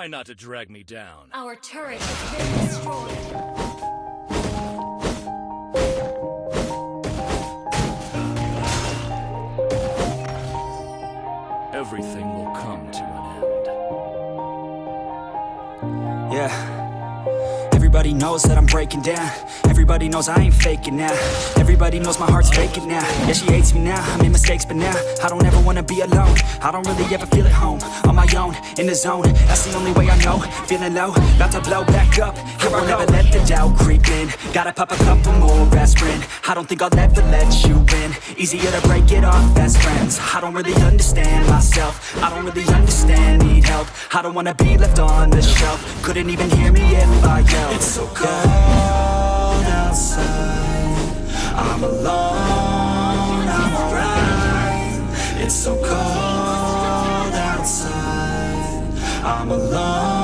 Try not to drag me down. Our turret has been destroyed. Everything will come to an end. Yeah. Everybody knows that I'm breaking down. Everybody knows I ain't faking now. Everybody knows my heart's faking now. Yeah, she hates me now. I made mistakes, but now I don't ever wanna be alone. I don't really ever feel at home. On my own, in the zone. That's the only way I know. Feeling low, about to blow back up. Here I'll never let the doubt creep in. Gotta pop a couple more aspirin. I don't think I'll ever let you in. Easier to break it off best friends. I don't really understand myself. I don't really understand, need help. I don't wanna be left on the shelf. Couldn't even hear me if I yelled. It's so cold outside. I'm alone, I'm. It's so cold outside. I'm alone,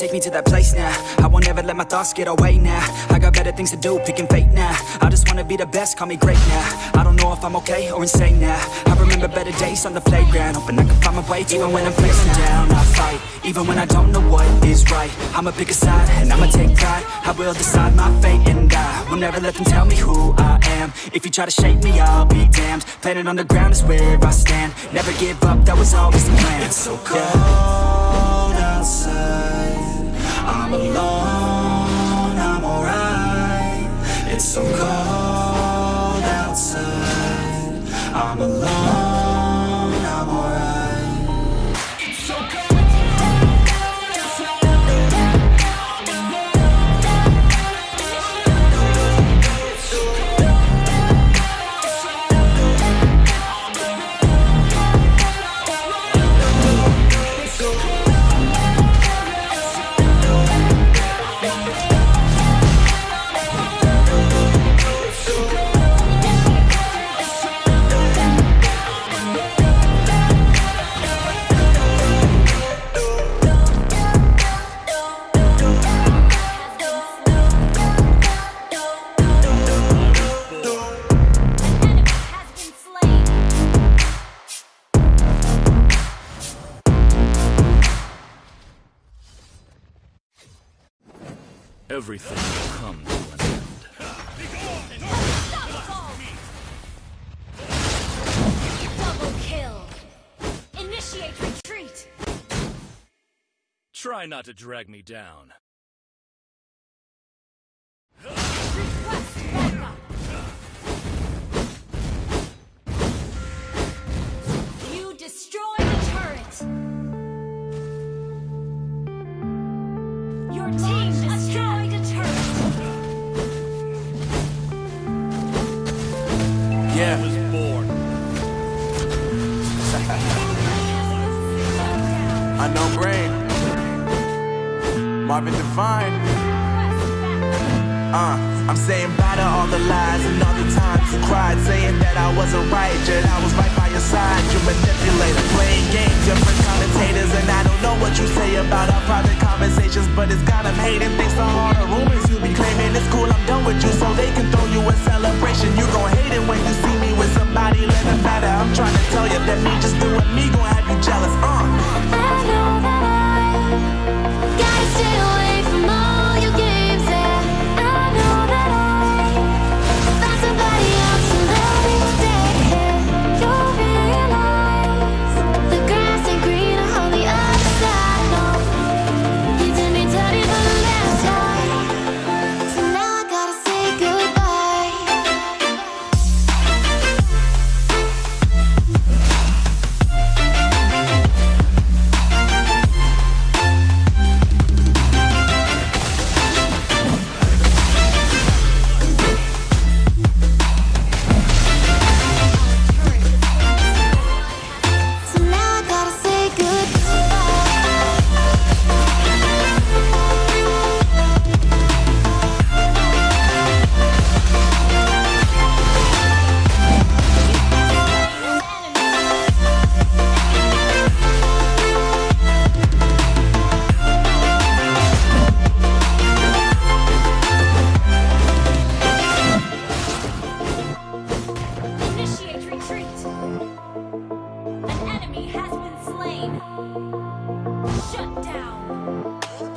take me to that place now. I won't ever let my thoughts get away now. I got better things to do, picking fate now. I just wanna be the best, call me great now. I don't know if I'm okay or insane now. I remember better days on the playground Hoping I can find my way Even when I'm facing down, I fight Even when I don't know what is right. I'ma pick a side and I'ma take pride. I will decide my fate and I Will never let them tell me who I am. If you try to shake me, I'll be damned. Planet on the ground is where I stand. Never give up, that was always the plan. It's so cold Everything will come to an end. Double kill. Initiate retreat. Try not to drag me down. Yeah. was born. Unknown brain. Marvin Divine. Uh, I'm saying bye to all the lies and all the times you cried, saying that I wasn't right, yet I was right side. You manipulator, playing games, different commentators, and I don't know what you say about our private conversations, but it's got 'em hating. Thanks to all the rumors you be claiming, it's cool. I'm done with you, so they can throw you a celebration. You gon' hate it when you see me with somebody living better. I'm trying to tell you that me just doing me gon' have you jealous. Uh.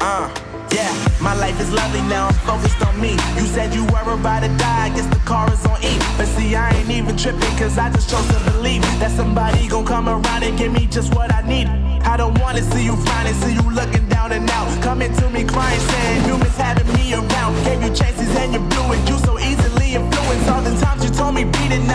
Uh, yeah, my life is lovely now, I'm focused on me. You said you were about to die, I guess the car is on E. But see, I ain't even tripping, cause I just chose to believe that somebody gon' come around and give me just what I need. I don't wanna see you finding, see you looking down and out. Coming to me crying, saying you miss having me around. Gave you chances and you blew it. You so easily influenced. All the times you told me beat it, been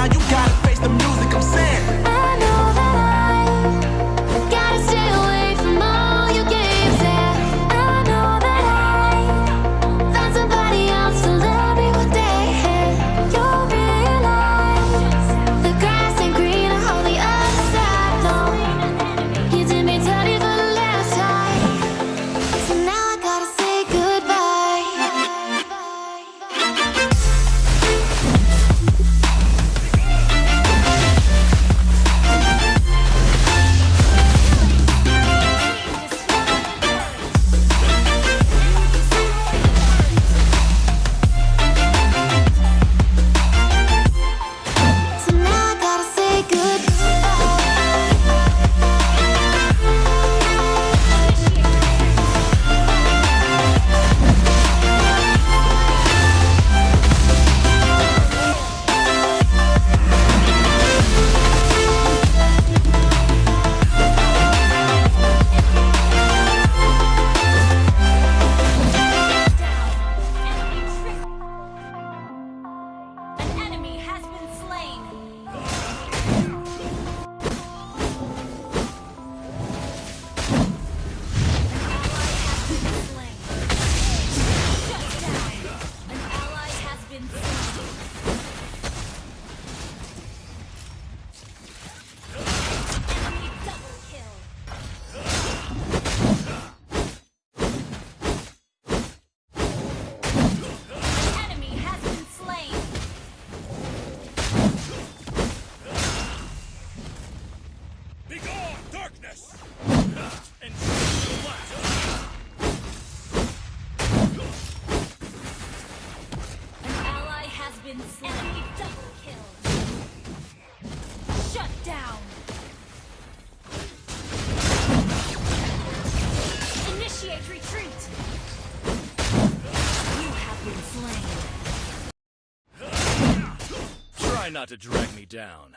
not to drag me down.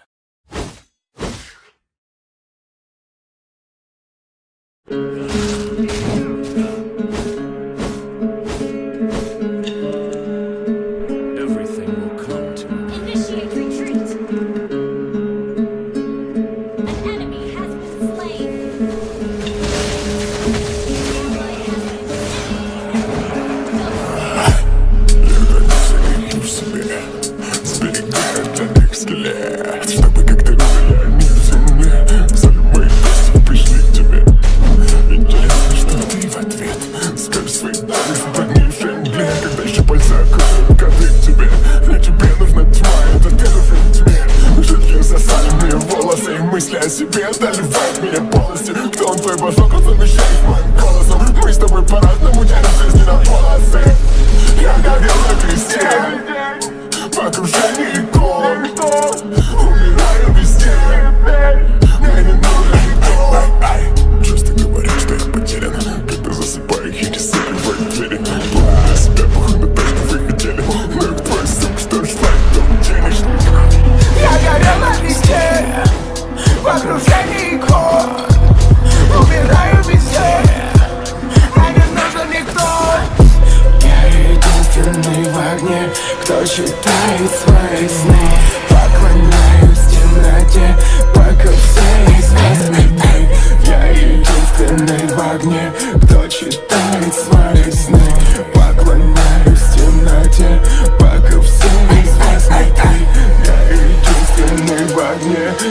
Everything